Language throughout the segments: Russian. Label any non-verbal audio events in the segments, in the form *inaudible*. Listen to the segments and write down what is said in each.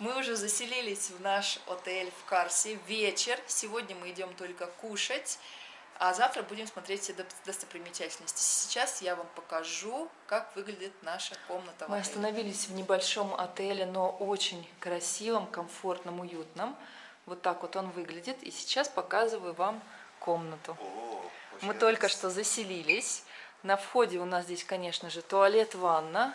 Мы уже заселились в наш отель в Карсе. Вечер. Сегодня мы идем только кушать. А завтра будем смотреть все достопримечательности. Сейчас я вам покажу, как выглядит наша комната. Мы остановились в небольшом отеле, но очень красивом, комфортном, уютном. Вот так вот он выглядит. И сейчас показываю вам комнату. О, Мы только что заселились. На входе у нас здесь, конечно же, туалет, ванна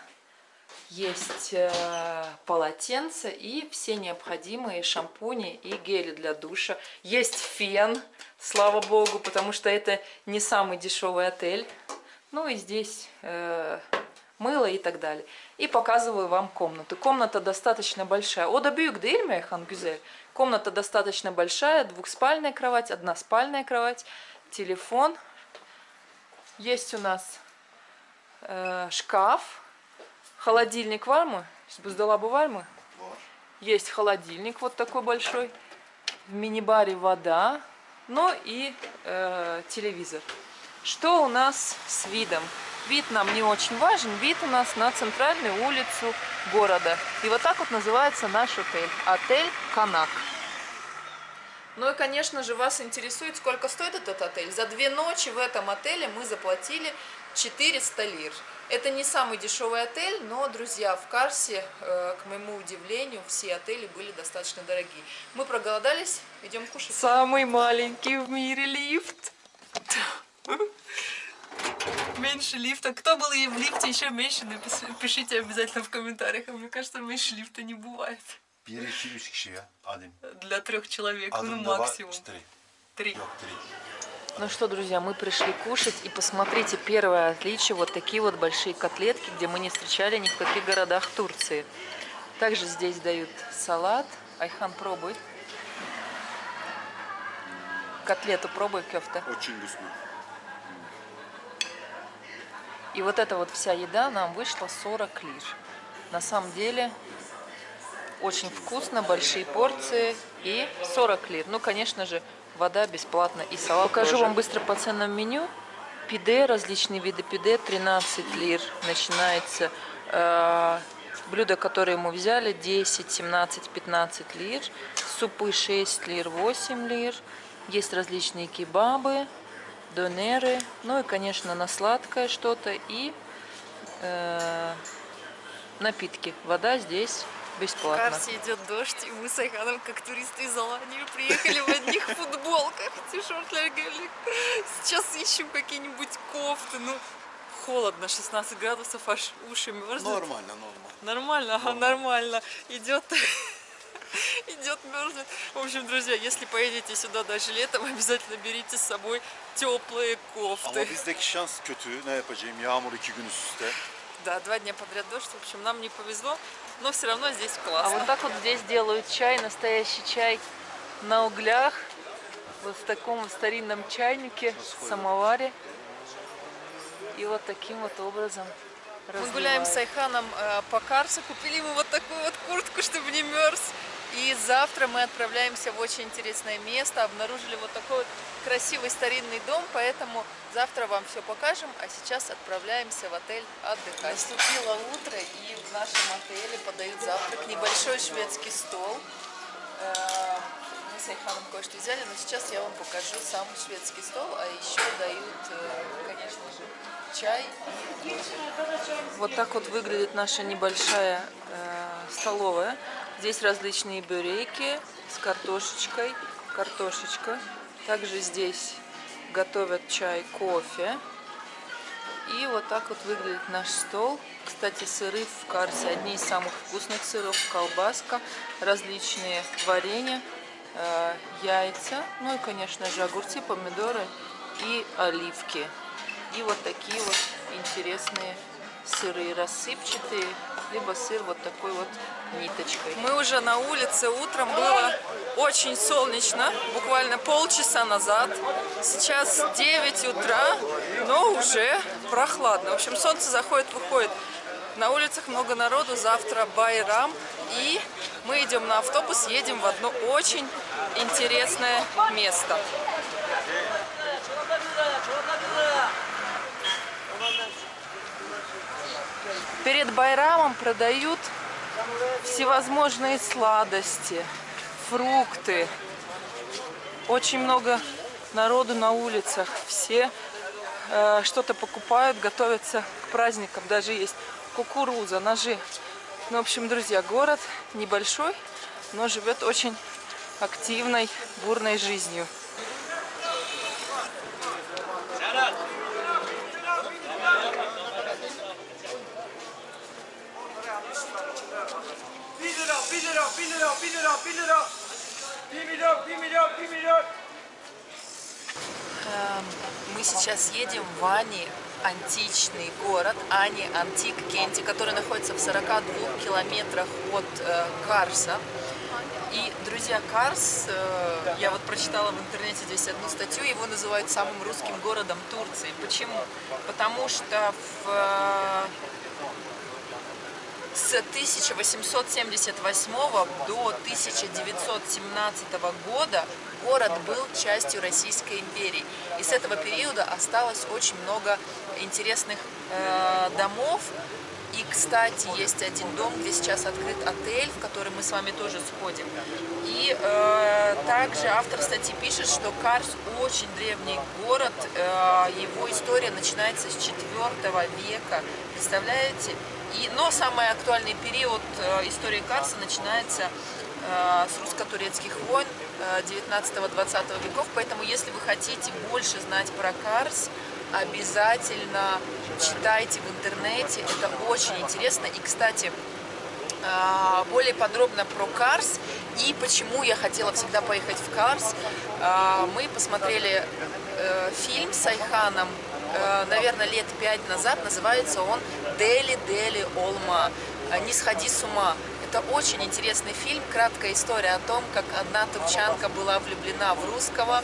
есть э, полотенце и все необходимые шампуни и гели для душа. Есть фен, слава богу, потому что это не самый дешевый отель. Ну и здесь э, мыло и так далее. И показываю вам комнату. Комната достаточно большая. Ода бюк хан гюзель. Комната достаточно большая, двухспальная кровать, односпальная кровать, телефон. Есть у нас э, шкаф Холодильник вальмы, буздолабы вальмы. Есть холодильник вот такой большой. В мини-баре вода, ну и э, телевизор. Что у нас с видом? Вид нам не очень важен. Вид у нас на центральную улицу города. И вот так вот называется наш отель. Отель Канак. Ну и, конечно же, вас интересует, сколько стоит этот отель. За две ночи в этом отеле мы заплатили 400 лир. Это не самый дешевый отель, но, друзья, в Карсе, э, к моему удивлению, все отели были достаточно дорогие. Мы проголодались, идем кушать. Самый маленький в мире лифт. Меньше лифта. Кто был и в лифте еще меньше, напишите обязательно в комментариях. Мне кажется, меньше лифта не бывает. Для трех человек, ну максимум. Три. Три. Ну что, друзья, мы пришли кушать, и посмотрите, первое отличие, вот такие вот большие котлетки, где мы не встречали ни в каких городах Турции. Также здесь дают салат. Айхан, пробуй. Котлету пробуй, кёфта. Очень вкусно. И вот эта вот вся еда нам вышла 40 лир. На самом деле, очень вкусно, большие порции и 40 лир. Ну, конечно же, вода бесплатно и салат Покажу тоже. вам быстро по ценам меню. Пиде, различные виды пиде, 13 лир начинается. Э, блюда, которые мы взяли, 10, 17, 15 лир. Супы 6 лир, 8 лир. Есть различные кебабы, донеры. Ну и, конечно, на сладкое что-то. И э, напитки. Вода здесь бесплатно. В Карсе идет дождь, и мы с Айханом, как туристы из Алании, приехали в одних футболках. Сейчас ищем какие-нибудь кофты. Ну, холодно, 16 градусов, аж уши мерзнут. Нормально, нормально. Нормально, ага, нормально. Идет *laughs* идет мерзнет. В общем, друзья, если поедете сюда даже летом, обязательно берите с собой теплые кофты. Ama bizdeki şans kötü. Ne yapacağım? Yağmur iki gün üst üste. Да, два дня подряд дождь. В общем, нам не повезло, но все равно здесь классно. А вот так вот здесь делают чай, настоящий чай на углях. Вот в таком старинном чайнике, самоваре. И вот таким вот образом Мы гуляем с Айханом э, по Карсу, купили ему вот такую вот куртку, чтобы не мерз. И завтра мы отправляемся в очень интересное место. Обнаружили вот такой вот красивый старинный дом, поэтому завтра вам все покажем. А сейчас отправляемся в отель отдыхать. Наступило утро, и в нашем отеле подают завтрак. Небольшой шведский стол. Э, мы с Айханом кое-что взяли, но сейчас я вам покажу сам шведский стол. А еще дают, э, конечно же, чай. Вот так вот выглядит наша небольшая э, столовая. Здесь различные бюреки с картошечкой, картошечка. Также здесь готовят чай, кофе. И вот так вот выглядит наш стол. Кстати, сыры в карте одни из самых вкусных сыров. Колбаска, различные варенья, э, яйца, ну и, конечно же, огурцы, помидоры и оливки. И вот такие вот интересные сыры, рассыпчатые, либо сыр вот такой вот ниточкой. Мы уже на улице, утром было очень солнечно, буквально полчаса назад. Сейчас 9 утра, но уже прохладно. В общем, солнце заходит, выходит. На улицах много народу, завтра Байрам. И мы идем на автобус, едем в одно очень интересное место. Перед Байрамом продают всевозможные сладости, фрукты. Очень много народу на улицах. Все э, что-то покупают, готовятся к праздникам. Даже есть кукуруза, ножи. Ну, в общем, друзья, город небольшой, но живет очень активной, бурной жизнью. Эм, мы сейчас едем в Ани, античный город, Ани Антик Кенти, который находится в 42 километрах от э, Карса. И, друзья, Карс, э, я вот прочитала в интернете здесь одну статью, его называют самым русским городом Турции. Почему? Потому что в э, с 1878 до 1917 года город был частью Российской империи. И с этого периода осталось очень много интересных э, домов. И, кстати, есть один дом, где сейчас открыт отель, в который мы с вами тоже сходим. И э, также автор статьи пишет, что Карс очень древний город. Э, его история начинается с 4 века. Представляете? И, но самый актуальный период э, истории Карса начинается э, с русско-турецких войн 19-20 э, веков. Поэтому, если вы хотите больше знать про Карс, обязательно читайте в интернете. Это очень интересно. И, кстати, более подробно про Карс и почему я хотела всегда поехать в Карс. Мы посмотрели фильм с Айханом наверное, лет пять назад. Называется он «Дели Дели Олма». Э, «Не сходи с ума». Это очень интересный фильм, краткая история о том, как одна турчанка была влюблена в русского,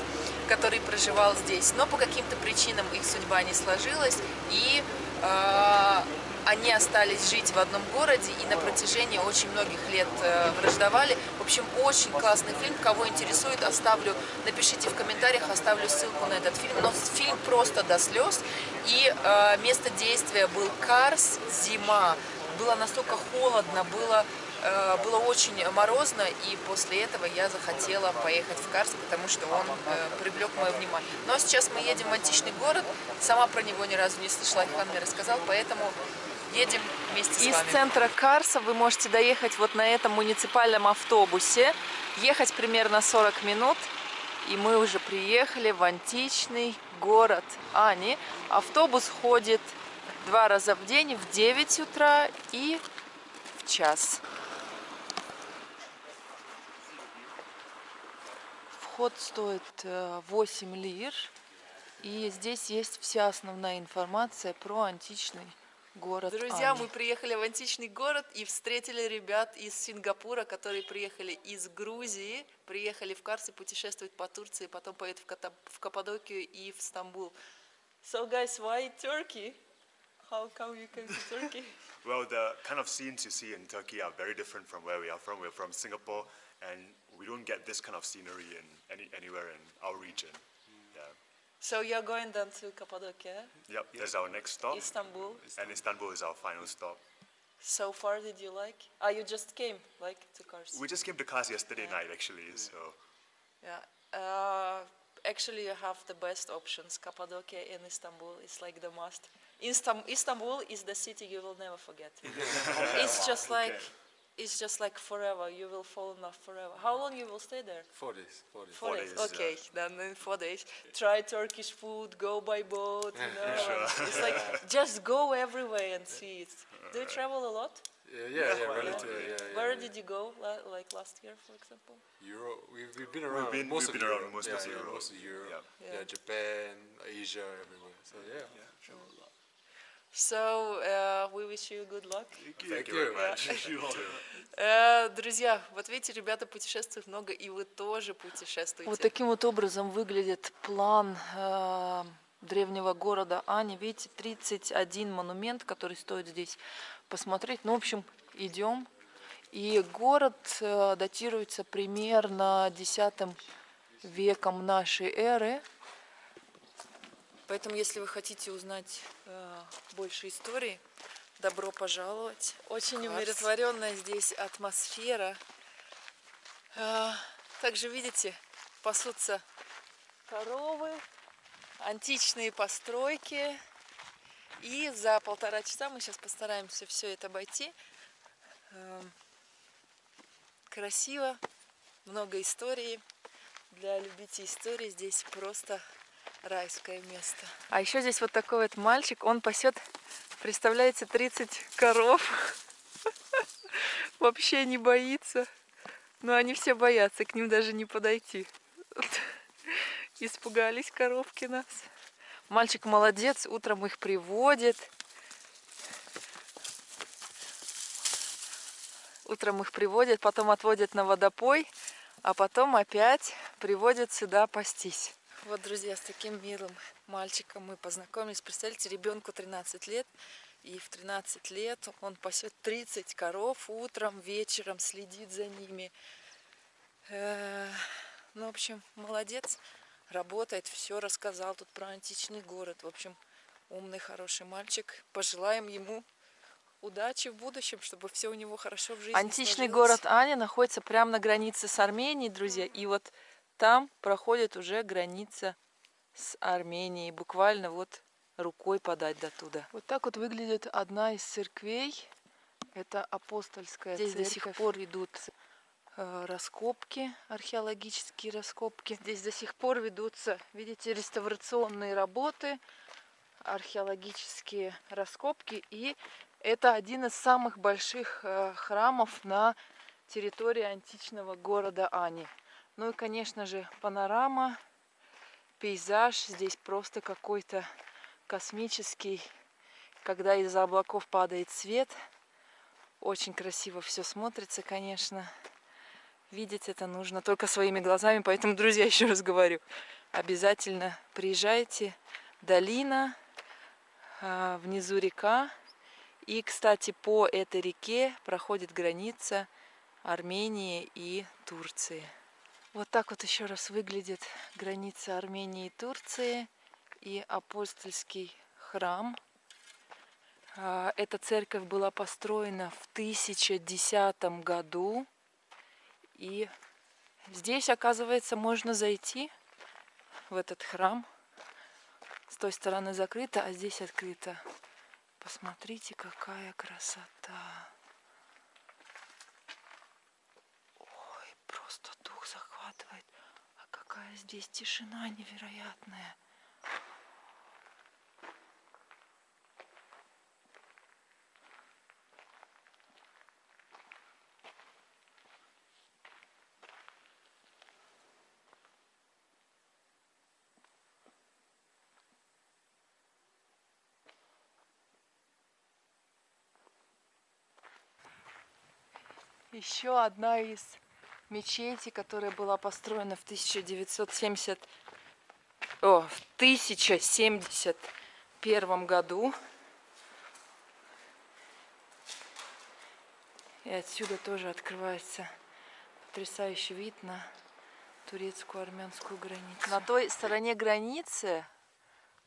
который проживал здесь, но по каким-то причинам их судьба не сложилась, и э, они остались жить в одном городе и на протяжении очень многих лет э, враждовали. В общем, очень классный фильм. Кого интересует, оставлю, напишите в комментариях, оставлю ссылку на этот фильм. Но фильм просто до слез. И э, место действия был Карс, зима. Было настолько холодно, было э, было очень морозно, и после этого я захотела поехать в Карс, потому что он э, привлек мое внимание. Ну а сейчас мы едем в античный город, сама про него ни разу не слышала, Айхан мне рассказал, поэтому едем вместе с Из вами. центра Карса вы можете доехать вот на этом муниципальном автобусе, ехать примерно 40 минут, и мы уже приехали в античный город Ани. Автобус ходит два раза в день, в 9 утра и в час. Вход стоит 8 э, лир. И здесь есть вся основная информация про античный город Друзья, Ани. мы приехали в античный город и встретили ребят из Сингапура, которые приехали из Грузии, приехали в Карс и путешествуют по Турции, потом поедут в, Ката в Каппадокию и в Стамбул. So guys, why Turkey? How come you came to Turkey? well, the kind of scenes you see in Turkey are very different from where we are from. We're from Singapore, and we don't get this kind of scenery in any, anywhere in our region. So you're going then to Cappadocia? Yep, that's our next stop. Istanbul. And Istanbul is our final stop. So far, did you like? Ah, you just came, like, to Kars? We just came to Kars yesterday yeah. night, actually, so... Yeah. Uh, actually, you have the best options. Cappadocia and Istanbul is like the must. Istanbul is the city you will never forget. *laughs* it's just like... Okay it's just like forever. You will fall in love forever. How long you will stay there? Four days. Four days. Four, four days. days. Okay, yeah. then in four days, try Turkish food, go by boat. You *laughs* know, sure. it's like just go everywhere and see it. Do you travel a lot? Yeah, yeah, yeah, yeah, relatively, yeah, yeah Where yeah. did you go, like last year, for example? Europe. We've, we've been around we've been, most we've of been Europe. around most yeah, of Europe. Most of Europe. Yeah. yeah. Japan, Asia, everywhere. So yeah, So uh, we wish you good luck. Thank you, Thank you very much. Э, друзья, вот видите, ребята путешествуют много, и вы тоже путешествуете. Вот таким вот образом выглядит план э, древнего города Ани. Видите, 31 монумент, который стоит здесь посмотреть. Ну, в общем, идем. И город э, датируется примерно X веком нашей эры. Поэтому, если вы хотите узнать э, больше истории, Добро пожаловать. Очень умиротворенная здесь атмосфера. А, Также, видите, пасутся коровы, античные постройки. И за полтора часа мы сейчас постараемся все это обойти. Эм, Красиво, много истории. Для любителей истории здесь просто райское место. А еще здесь вот такой вот мальчик, он пасет, представляете, 30 коров. *laughs* Вообще не боится. Но они все боятся, к ним даже не подойти. *laughs* Испугались коровки нас. Мальчик молодец, утром их приводит. Утром их приводит, потом отводит на водопой, а потом опять приводит сюда пастись. Вот, друзья, с таким милым мальчиком мы познакомились. Представляете, ребенку 13 лет, и в 13 лет он пасет 30 коров утром, вечером, следит за ними. Э, Ну, в общем, молодец, работает, все рассказал тут про античный город. В общем, умный, хороший мальчик. Пожелаем ему удачи в будущем, чтобы все у него хорошо в жизни Античный сложилось. город Аня находится прямо на границе с Арменией, друзья. И вот там проходит уже граница с Арменией. Буквально вот рукой подать до туда. Вот так вот выглядит одна из церквей. Это апостольская Здесь церковь. до сих пор идут э, раскопки, археологические раскопки. Здесь до сих пор ведутся, видите, реставрационные работы, археологические раскопки. И это один из самых больших э, храмов на территории античного города Ани. Ну и, конечно же, панорама, пейзаж здесь просто какой-то космический, когда из-за облаков падает свет. Очень красиво все смотрится, конечно. Видеть это нужно только своими глазами, поэтому, друзья, *laughs* еще раз говорю, обязательно приезжайте. Долина, а, внизу река. И, кстати, по этой реке проходит граница Армении и Турции. Вот так вот еще раз выглядит граница Армении и Турции и апостольский храм. А, Эта церковь была построена в 1010 году. И здесь, оказывается, можно зайти в этот храм. С той стороны закрыто, а здесь открыто. Посмотрите, какая красота. Ой, просто дух захватывает. А какая здесь тишина невероятная. Еще одна из мечетей, которая была построена в 1970, о, в 1071 году. И отсюда тоже открывается потрясающий вид на турецкую армянскую границу. На той стороне границы,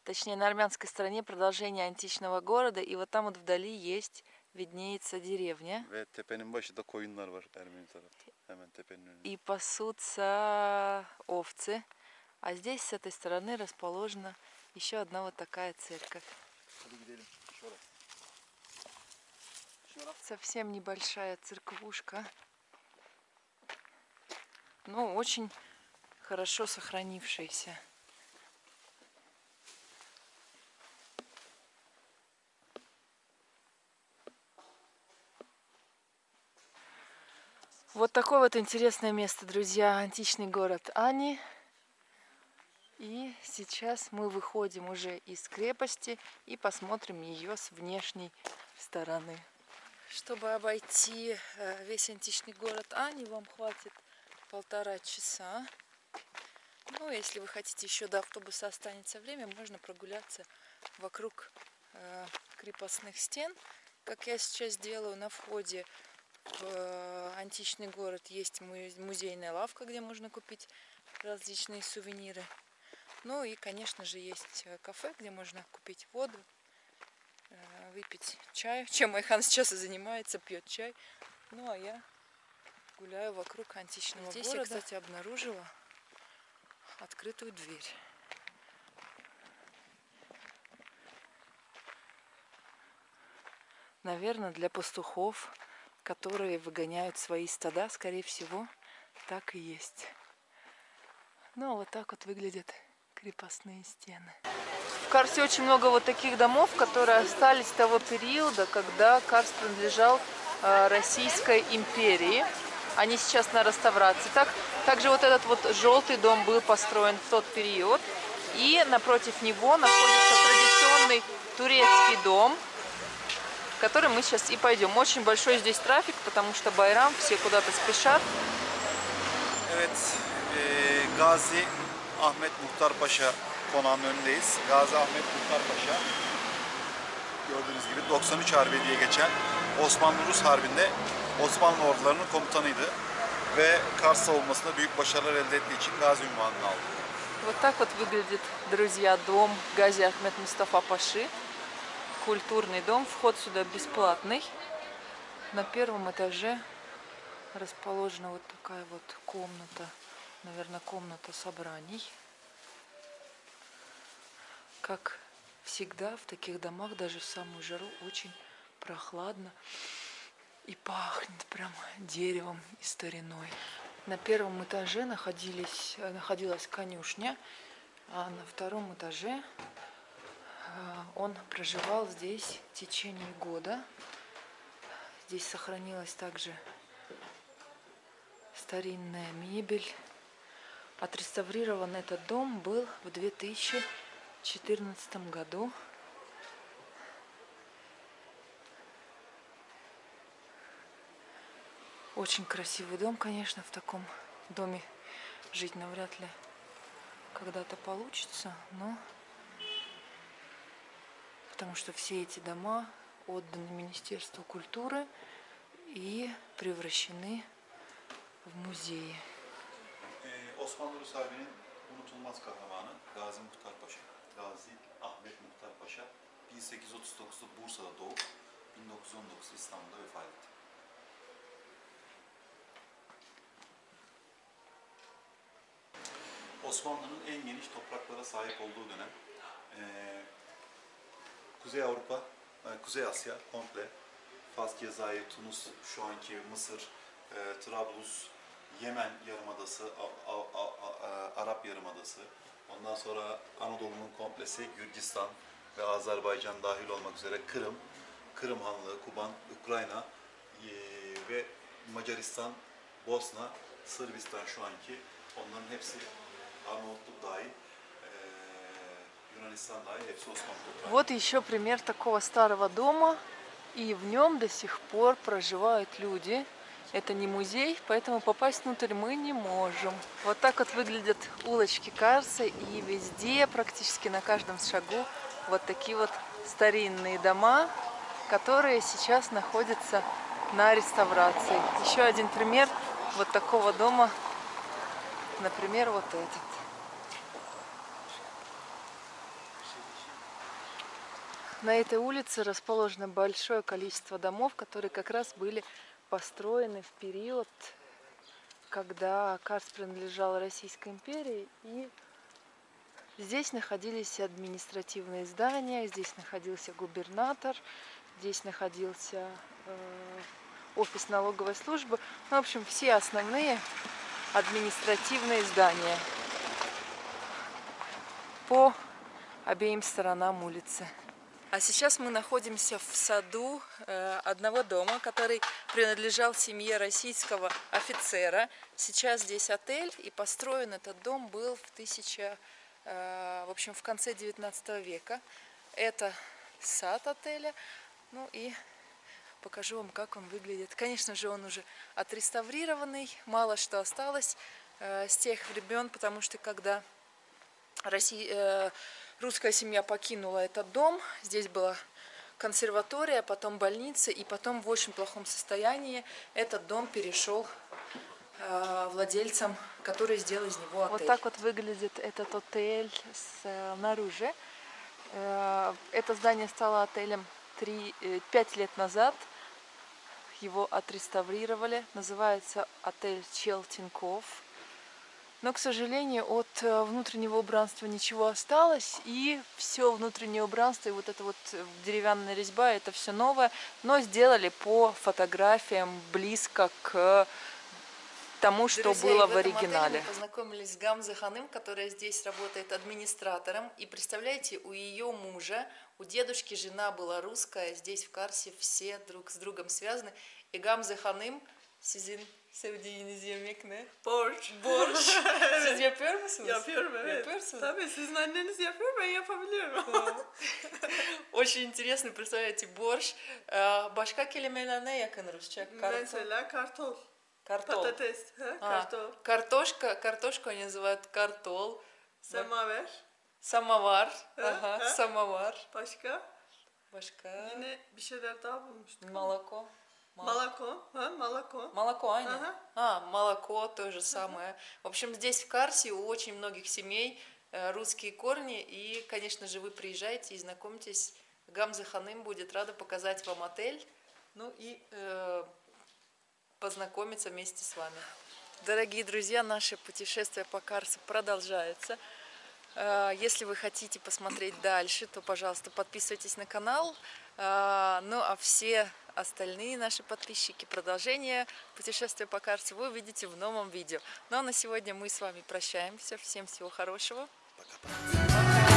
точнее на армянской стороне продолжение античного города, и вот там вот вдали есть виднеется деревня. Ve tepenin başında koyunlar var Ermeni tarafta. Hemen tepenin önünde. И пасутся овцы. А здесь с этой стороны расположена еще одна вот такая церковь. Совсем небольшая церквушка. Но очень хорошо сохранившаяся. Вот такое вот интересное место, друзья, античный город Ани. И сейчас мы выходим уже из крепости и посмотрим ее с внешней стороны. Чтобы обойти э, весь античный город Ани, вам хватит полтора часа. Ну, если вы хотите еще до автобуса останется время, можно прогуляться вокруг э, крепостных стен, как я сейчас делаю на входе в э, античный город есть му- музейная лавка, где можно купить различные сувениры. Ну и, конечно же, есть э, кафе, где можно купить воду, э, выпить чаю, *laughs* чем Айхан сейчас и занимается, пьет чай. Ну а я гуляю вокруг античного Здесь города. я, кстати, обнаружила открытую дверь. Наверное, для пастухов, которые выгоняют свои стада, скорее всего, так и есть. Ну, а вот так вот выглядят крепостные стены. В Карсе очень много вот таких домов, которые остались того периода, когда Карс принадлежал э, Российской империи. Они сейчас на реставрации. Так, также вот этот вот желтый дом был построен в тот период. И напротив него находится традиционный турецкий дом, в который мы сейчас и пойдем. Очень большой здесь трафик, потому что Байрам, все куда-то спешат. Evet, e, Gazi Ahmet Muhtar Paşa konağının önündeyiz. Gazi Ahmet Muhtar Paşa gördüğünüz gibi 93 Harbi diye geçen Osmanlı-Rus Harbi'nde Osmanlı ordularının komutanıydı ve Kars savunmasında büyük başarılar elde ettiği için Gazi ünvanını aldı. Вот так вот выглядит, друзья, дом Гази Ахмед Мустафа Паши. Культурный дом, вход сюда бесплатный. На первом этаже расположена вот такая вот комната, наверное, комната собраний. Как всегда в таких домах, даже в самую жару, очень прохладно и пахнет прям деревом и стариной. На первом этаже находились, находилась конюшня, а на втором этаже он проживал здесь в течение года. Здесь сохранилась также старинная мебель. Отреставрирован этот дом был в 2014 году. Очень красивый дом, конечно, в таком доме жить навряд ли когда-то получится, но потому что все эти дома отданы Министерству культуры и превращены в музее. Ee, Osmanlı Rus Harbi'nin unutulmaz kahramanı Gazi Muhtar Paşa. Gazi Ahmet Muhtar Paşa 1839'da Bursa'da doğup 1919'da İstanbul'da vefat etti. Osmanlı'nın en geniş topraklara sahip olduğu dönem Kuzey Avrupa, e, Kuzey Asya komple. Fas, Cezayir, Tunus, şu anki Mısır, e, Trablus, Yemen Yarımadası, A- A- A- A- Arap Yarımadası, ondan sonra Anadolu'nun komplesi Gürcistan ve Azerbaycan dahil olmak üzere Kırım, Kırım Hanlığı, Kuban, Ukrayna e, ve Macaristan, Bosna, Sırbistan şu anki. Onların hepsi Arnavutluk dahil, e, Вот еще пример такого старого дома, и в нем до сих пор проживают люди. Это не музей, поэтому попасть внутрь мы не можем. Вот так вот выглядят улочки Карса, и везде, практически на каждом шагу, вот такие вот старинные дома, которые сейчас находятся на реставрации. Еще один пример вот такого дома, например, вот этот. На этой улице расположено большое количество домов, которые как раз были построены в период, когда Карс принадлежал Российской империи. И здесь находились административные здания, здесь находился губернатор, здесь находился э, офис налоговой службы. Ну, в общем, все основные административные здания по обеим сторонам улицы. А сейчас мы находимся в саду э, одного дома, который принадлежал семье российского офицера. Сейчас здесь отель, и построен этот дом был в, тысяча, э, в, общем, в конце 19 века. Это сад отеля. Ну и покажу вам, как он выглядит. Конечно же, он уже отреставрированный, мало что осталось э, с тех времен, потому что когда Россия русская семья покинула этот дом. Здесь была консерватория, потом больница, и потом в очень плохом состоянии этот дом перешел э, владельцам, которые сделали из него отель. Вот так вот выглядит этот отель снаружи. Э, это здание стало отелем в три, э, пять лет назад его отреставрировали. Называется отель Челтинков. Но, к сожалению, от э, внутреннего убранства ничего осталось. И все внутреннее убранство, и вот эта вот э, деревянная резьба, это все новое. Но сделали по фотографиям близко к тому, что Друзья, было в, в оригинале. мы познакомились с Гамзой Ханым, которая здесь работает администратором. И представляете, у ее мужа, у дедушки жена была русская, здесь в Карсе все друг с другом связаны. И Гамза Ханым, sizin sevdiğiniz yemek ne? Borç. Borç. Siz yapıyor musunuz? Yapıyorum evet. Yapıyorsunuz? Tabii sizin anneniz yapıyor ben yapabiliyorum. Очень интересно, представляете, борщ. Başka kelimeler ne yakın Rusça? Kartol. Mesela kartol. Kartol. Patates. Ha? А, Kartol. Картошку они называют картол. Semaver. Самовар. Э, Ага, э. самовар. Başka? Başka. Yine bir şeyler daha bulmuştuk. Молоко. Мол- Малако. Ha? Малако. Молоко, Аня? Ага. А, молоко то же самое. В общем, здесь в Карсе у очень многих семей э, русские корни. И, конечно же, вы приезжаете и знакомьтесь. Гамза Ханым будет рада показать вам отель. Ну и э, познакомиться вместе с вами. Дорогие друзья, наше путешествие по Карсу продолжается. Э, Если вы хотите посмотреть дальше, то, пожалуйста, подписывайтесь на канал. Э, Ну, а все остальные наши подписчики, продолжение путешествия по Карсу вы увидите в новом видео. Ну, а на сегодня мы с вами прощаемся. Всем всего хорошего. Пока-пока.